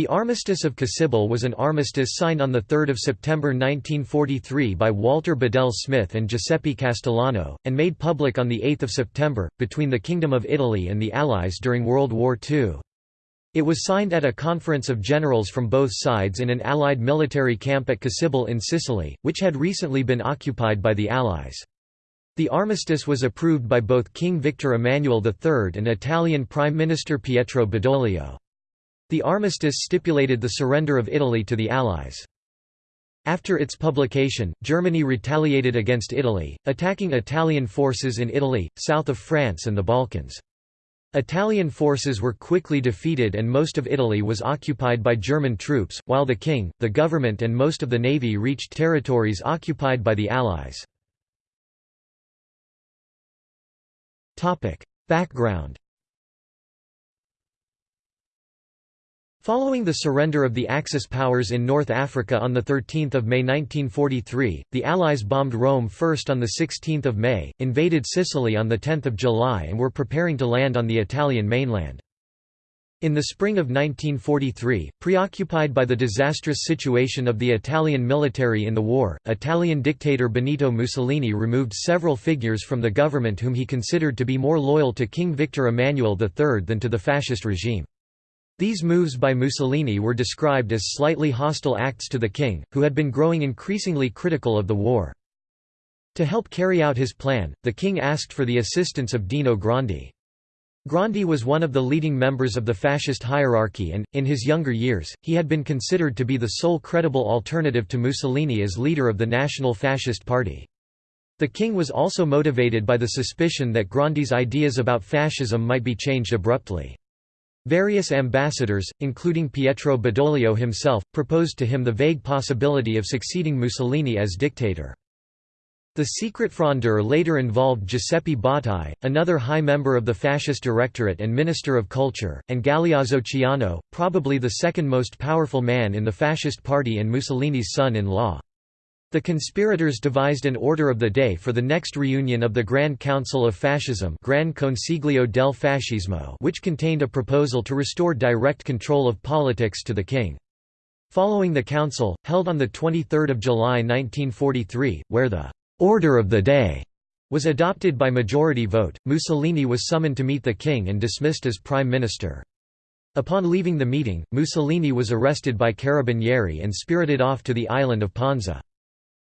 The Armistice of Cassibile was an armistice signed on 3 September 1943 by Walter Bedell Smith and Giuseppe Castellano, and made public on 8 September, between the Kingdom of Italy and the Allies during World War II. It was signed at a conference of generals from both sides in an Allied military camp at Cassibile in Sicily, which had recently been occupied by the Allies. The armistice was approved by both King Victor Emmanuel III and Italian Prime Minister Pietro Badoglio. The armistice stipulated the surrender of Italy to the Allies. After its publication, Germany retaliated against Italy, attacking Italian forces in Italy, south of France and the Balkans. Italian forces were quickly defeated and most of Italy was occupied by German troops, while the king, the government and most of the navy reached territories occupied by the Allies. Background Following the surrender of the Axis powers in North Africa on 13 May 1943, the Allies bombed Rome first on 16 May, invaded Sicily on 10 July and were preparing to land on the Italian mainland. In the spring of 1943, preoccupied by the disastrous situation of the Italian military in the war, Italian dictator Benito Mussolini removed several figures from the government whom he considered to be more loyal to King Victor Emmanuel III than to the fascist regime. These moves by Mussolini were described as slightly hostile acts to the king, who had been growing increasingly critical of the war. To help carry out his plan, the king asked for the assistance of Dino Grandi. Grandi was one of the leading members of the fascist hierarchy and, in his younger years, he had been considered to be the sole credible alternative to Mussolini as leader of the National Fascist Party. The king was also motivated by the suspicion that Grandi's ideas about fascism might be changed abruptly. Various ambassadors, including Pietro Badoglio himself, proposed to him the vague possibility of succeeding Mussolini as dictator. The secret frondeur later involved Giuseppe Bottai, another high member of the fascist directorate and Minister of Culture, and Galeazzo Ciano, probably the second most powerful man in the fascist party and Mussolini's son-in-law. The conspirators devised an order of the day for the next reunion of the Grand Council of Fascism Gran Consiglio del Fascismo which contained a proposal to restore direct control of politics to the king. Following the council, held on 23 July 1943, where the «order of the day» was adopted by majority vote, Mussolini was summoned to meet the king and dismissed as prime minister. Upon leaving the meeting, Mussolini was arrested by Carabinieri and spirited off to the island of Ponza.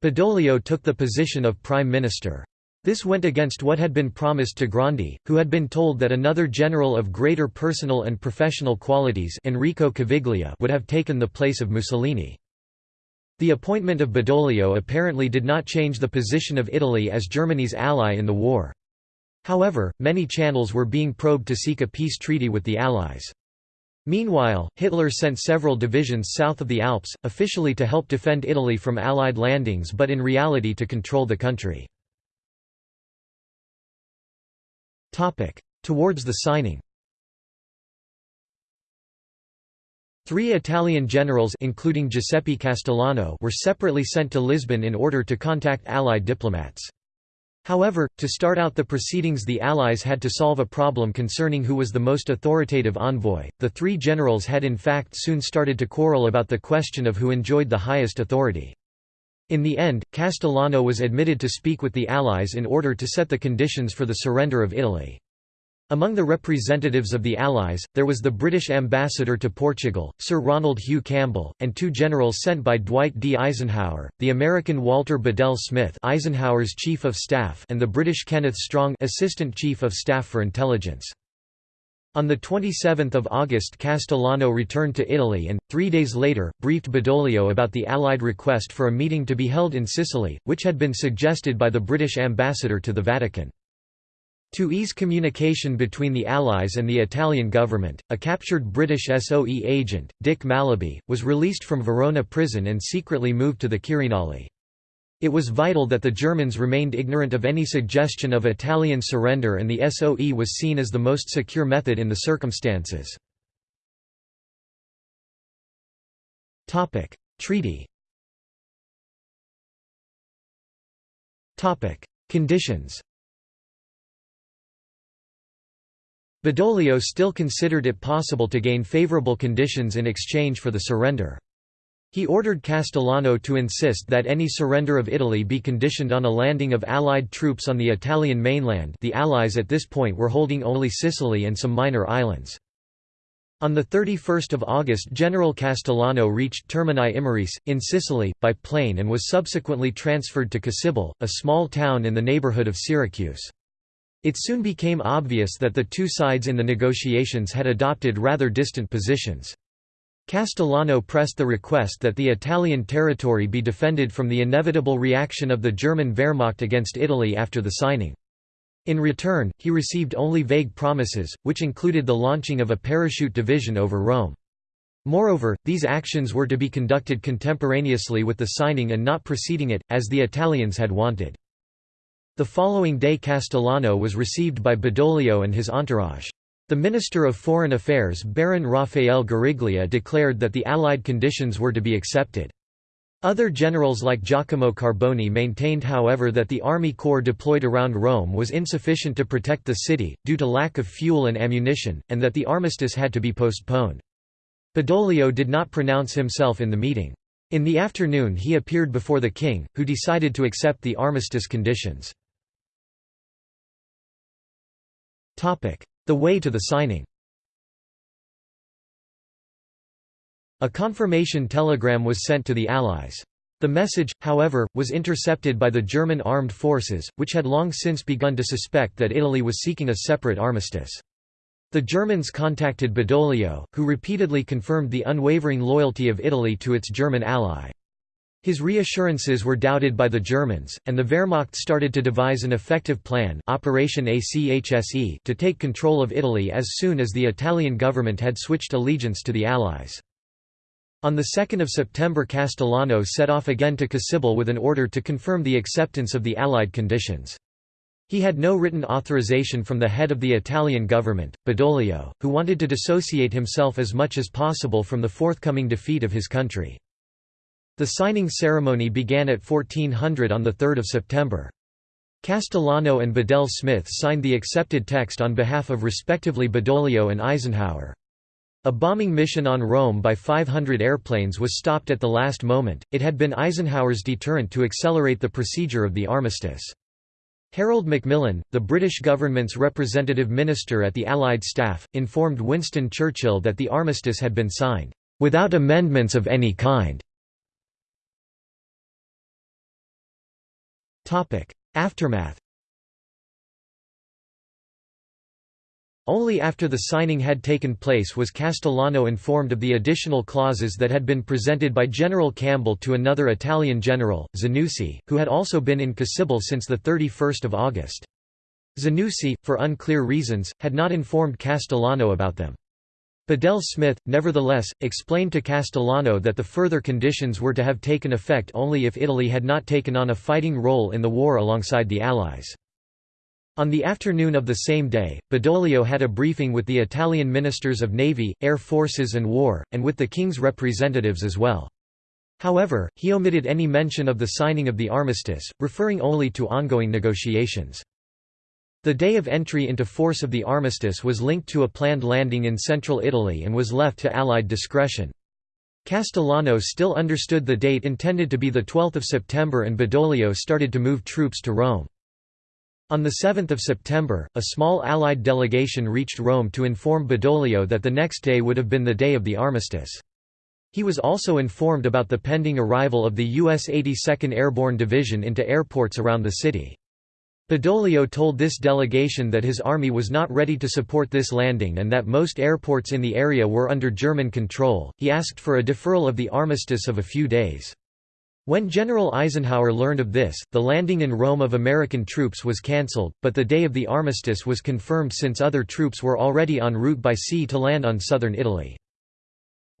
Badoglio took the position of prime minister. This went against what had been promised to Grandi, who had been told that another general of greater personal and professional qualities Enrico Caviglia would have taken the place of Mussolini. The appointment of Badoglio apparently did not change the position of Italy as Germany's ally in the war. However, many channels were being probed to seek a peace treaty with the Allies. Meanwhile, Hitler sent several divisions south of the Alps, officially to help defend Italy from Allied landings but in reality to control the country. Towards the signing Three Italian generals including Giuseppe Castellano were separately sent to Lisbon in order to contact Allied diplomats. However, to start out the proceedings the Allies had to solve a problem concerning who was the most authoritative envoy. The three generals had in fact soon started to quarrel about the question of who enjoyed the highest authority. In the end, Castellano was admitted to speak with the Allies in order to set the conditions for the surrender of Italy. Among the representatives of the Allies, there was the British ambassador to Portugal, Sir Ronald Hugh Campbell, and two generals sent by Dwight D. Eisenhower, the American Walter Bedell Smith Eisenhower's Chief of Staff and the British Kenneth Strong Assistant Chief of Staff for Intelligence. On 27 August Castellano returned to Italy and, three days later, briefed Badoglio about the Allied request for a meeting to be held in Sicily, which had been suggested by the British ambassador to the Vatican. To ease communication between the Allies and the Italian government, a captured British SOE agent, Dick Mallaby, was released from Verona prison and secretly moved to the Quirinale. It was vital that the Germans remained ignorant of any suggestion of Italian surrender and the SOE was seen as the most secure method in the circumstances. Treaty Conditions Badoglio still considered it possible to gain favorable conditions in exchange for the surrender. He ordered Castellano to insist that any surrender of Italy be conditioned on a landing of Allied troops on the Italian mainland the Allies at this point were holding only Sicily and some minor islands. On 31 August General Castellano reached Termini Imerese, in Sicily, by plane and was subsequently transferred to Cassibile, a small town in the neighbourhood of Syracuse. It soon became obvious that the two sides in the negotiations had adopted rather distant positions. Castellano pressed the request that the Italian territory be defended from the inevitable reaction of the German Wehrmacht against Italy after the signing. In return, he received only vague promises, which included the launching of a parachute division over Rome. Moreover, these actions were to be conducted contemporaneously with the signing and not preceding it, as the Italians had wanted. The following day Castellano was received by Badoglio and his entourage. The Minister of Foreign Affairs Baron Raffaele Guariglia declared that the Allied conditions were to be accepted. Other generals like Giacomo Carboni maintained however that the army corps deployed around Rome was insufficient to protect the city, due to lack of fuel and ammunition, and that the armistice had to be postponed. Badoglio did not pronounce himself in the meeting. In the afternoon he appeared before the king, who decided to accept the armistice conditions. The way to the signing A confirmation telegram was sent to the Allies. The message, however, was intercepted by the German armed forces, which had long since begun to suspect that Italy was seeking a separate armistice. The Germans contacted Badoglio, who repeatedly confirmed the unwavering loyalty of Italy to its German ally. His reassurances were doubted by the Germans, and the Wehrmacht started to devise an effective plan Operation ACHSE to take control of Italy as soon as the Italian government had switched allegiance to the Allies. On 2 September Castellano set off again to Cassibile with an order to confirm the acceptance of the Allied conditions. He had no written authorization from the head of the Italian government, Badoglio, who wanted to dissociate himself as much as possible from the forthcoming defeat of his country. The signing ceremony began at 1400 on 3 September. Castellano and Bedell Smith signed the accepted text on behalf of respectively Badoglio and Eisenhower. A bombing mission on Rome by 500 airplanes was stopped at the last moment, it had been Eisenhower's deterrent to accelerate the procedure of the armistice. Harold Macmillan, the British government's representative minister at the Allied staff, informed Winston Churchill that the armistice had been signed, "...without amendments of any kind." Aftermath Only after the signing had taken place was Castellano informed of the additional clauses that had been presented by General Campbell to another Italian general, Zanussi, who had also been in Cassibile since 31 August. Zanussi, for unclear reasons, had not informed Castellano about them. Bedell Smith, nevertheless, explained to Castellano that the further conditions were to have taken effect only if Italy had not taken on a fighting role in the war alongside the Allies. On the afternoon of the same day, Badoglio had a briefing with the Italian ministers of Navy, Air Forces and War, and with the King's representatives as well. However, he omitted any mention of the signing of the armistice, referring only to ongoing negotiations. The day of entry into force of the armistice was linked to a planned landing in central Italy and was left to Allied discretion. Castellano still understood the date intended to be 12 September and Badoglio started to move troops to Rome. On 7 September, a small Allied delegation reached Rome to inform Badoglio that the next day would have been the day of the armistice. He was also informed about the pending arrival of the U.S. 82nd Airborne Division into airports around the city. Badoglio told this delegation that his army was not ready to support this landing and that most airports in the area were under German control. He asked for a deferral of the armistice of a few days. When General Eisenhower learned of this, the landing in Rome of American troops was cancelled, but the day of the armistice was confirmed since other troops were already en route by sea to land on southern Italy.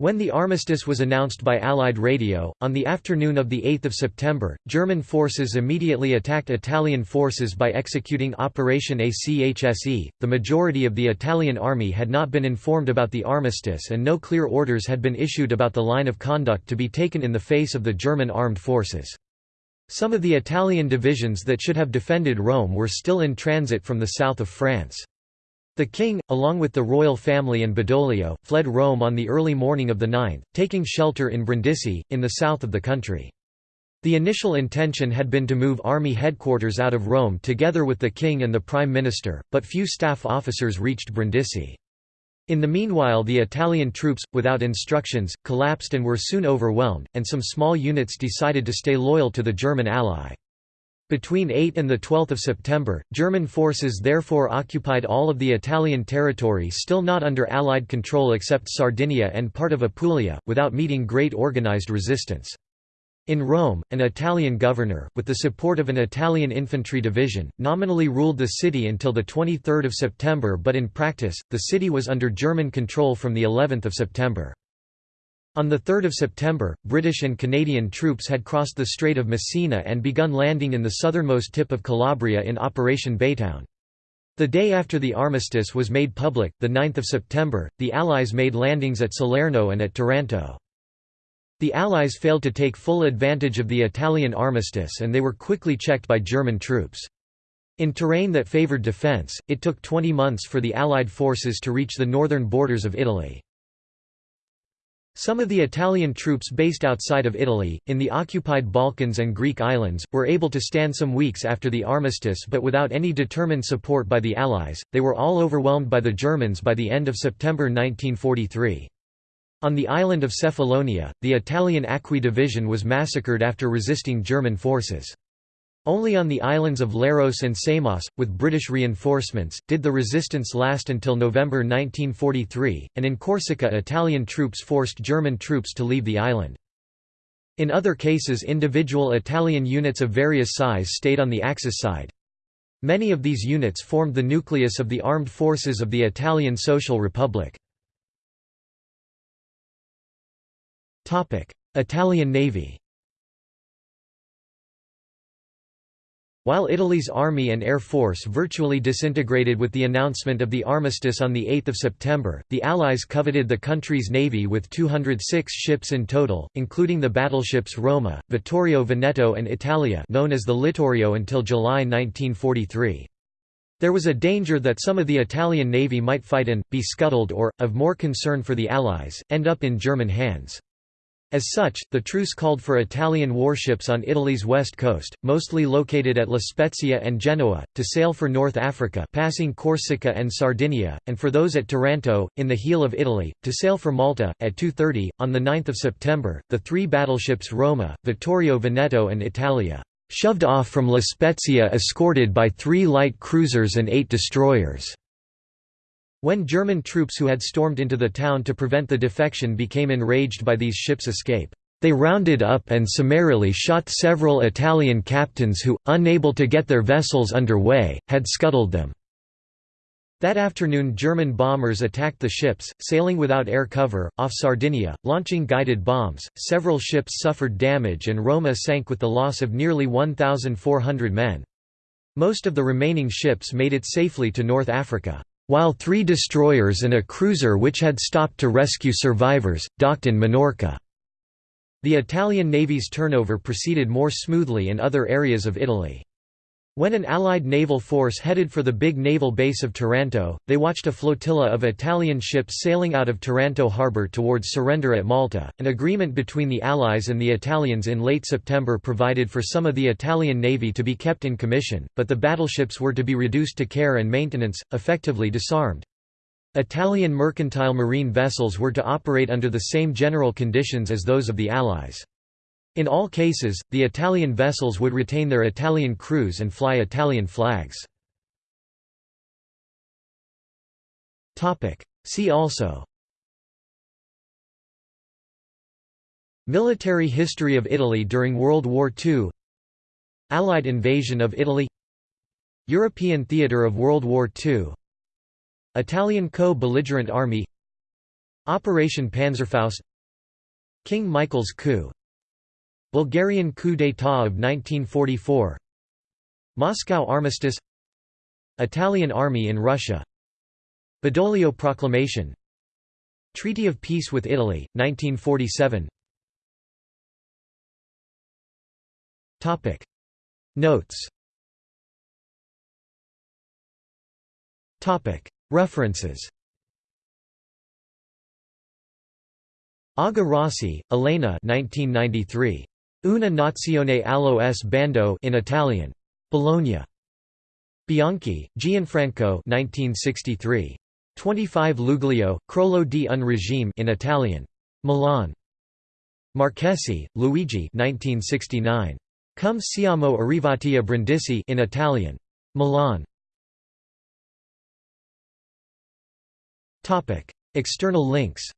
When the armistice was announced by Allied radio, on the afternoon of 8 September, German forces immediately attacked Italian forces by executing Operation ACHSE. The majority of the Italian army had not been informed about the armistice and no clear orders had been issued about the line of conduct to be taken in the face of the German armed forces. Some of the Italian divisions that should have defended Rome were still in transit from the south of France. The king, along with the royal family and Badoglio, fled Rome on the early morning of the 9th, taking shelter in Brindisi, in the south of the country. The initial intention had been to move army headquarters out of Rome together with the king and the prime minister, but few staff officers reached Brindisi. In the meanwhile the Italian troops, without instructions, collapsed and were soon overwhelmed, and some small units decided to stay loyal to the German ally. Between 8 and 12 September, German forces therefore occupied all of the Italian territory still not under Allied control except Sardinia and part of Apulia, without meeting great organized resistance. In Rome, an Italian governor, with the support of an Italian infantry division, nominally ruled the city until 23 September but in practice, the city was under German control from of September. On 3 September, British and Canadian troops had crossed the Strait of Messina and begun landing in the southernmost tip of Calabria in Operation Baytown. The day after the armistice was made public, 9 September, the Allies made landings at Salerno and at Taranto. The Allies failed to take full advantage of the Italian armistice and they were quickly checked by German troops. In terrain that favoured defence, it took 20 months for the Allied forces to reach the northern borders of Italy. Some of the Italian troops based outside of Italy, in the occupied Balkans and Greek islands, were able to stand some weeks after the armistice but without any determined support by the Allies, they were all overwhelmed by the Germans by the end of September 1943. On the island of Cephalonia, the Italian Acqui Division was massacred after resisting German forces. Only on the islands of Leros and Samos, with British reinforcements, did the resistance last until November 1943, and in Corsica Italian troops forced German troops to leave the island. In other cases individual Italian units of various size stayed on the Axis side. Many of these units formed the nucleus of the armed forces of the Italian Social Republic. Italian Navy While Italy's army and air force virtually disintegrated with the announcement of the armistice on 8 September, the Allies coveted the country's navy with 206 ships in total, including the battleships Roma, Vittorio Veneto and Italia known as the Littorio until July 1943. There was a danger that some of the Italian navy might fight and, be scuttled or, of more concern for the Allies, end up in German hands. As such, the truce called for Italian warships on Italy's west coast, mostly located at La Spezia and Genoa, to sail for North Africa passing Corsica and Sardinia, and for those at Taranto, in the heel of Italy, to sail for Malta. At 2.30, on 9 September, the three battleships Roma, Vittorio Veneto and Italia, shoved off from La Spezia escorted by three light cruisers and eight destroyers. When German troops who had stormed into the town to prevent the defection became enraged by these ships' escape, they rounded up and summarily shot several Italian captains who, unable to get their vessels under way, had scuttled them. That afternoon German bombers attacked the ships, sailing without air cover, off Sardinia, launching guided bombs. Several ships suffered damage and Roma sank with the loss of nearly 1,400 men. Most of the remaining ships made it safely to North Africa while three destroyers and a cruiser which had stopped to rescue survivors, docked in Minorca. The Italian Navy's turnover proceeded more smoothly in other areas of Italy. When an Allied naval force headed for the big naval base of Taranto, they watched a flotilla of Italian ships sailing out of Taranto harbour towards surrender at Malta. An agreement between the Allies and the Italians in late September provided for some of the Italian navy to be kept in commission, but the battleships were to be reduced to care and maintenance, effectively disarmed. Italian mercantile marine vessels were to operate under the same general conditions as those of the Allies. In all cases, the Italian vessels would retain their Italian crews and fly Italian flags. See also Military history of Italy during World War II Allied invasion of Italy European theatre of World War II Italian co-belligerent army Operation Panzerfaust King Michael's coup Bulgarian coup d'état of 1944 Moscow armistice. Italian army in Russia. Badoglio Proclamation. Treaty of Peace with Italy, 1947 Notes. References. Aga Rossi, Elena 1993. Una nazione allo s bando in Italian. Bologna. Bianchi, Gianfranco 1963. 25 Luglio, Crollo di un regime in Italian. Milan. Marchesi, Luigi 1969. Come siamo arrivati a Brindisi in Italian. Milan. External links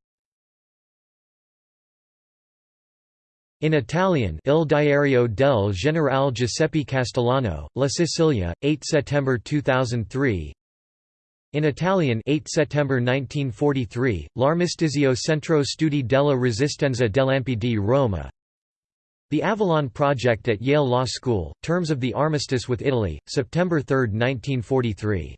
In Italian Il Diario del Generale Giuseppe Castellano, La Sicilia, 8 September 2003 In Italian 8 September 1943, L'Armistizio Centro Studi della Resistenza dell'MPD Roma. The Avalon Project at Yale Law School, Terms of the Armistice with Italy, September 3, 1943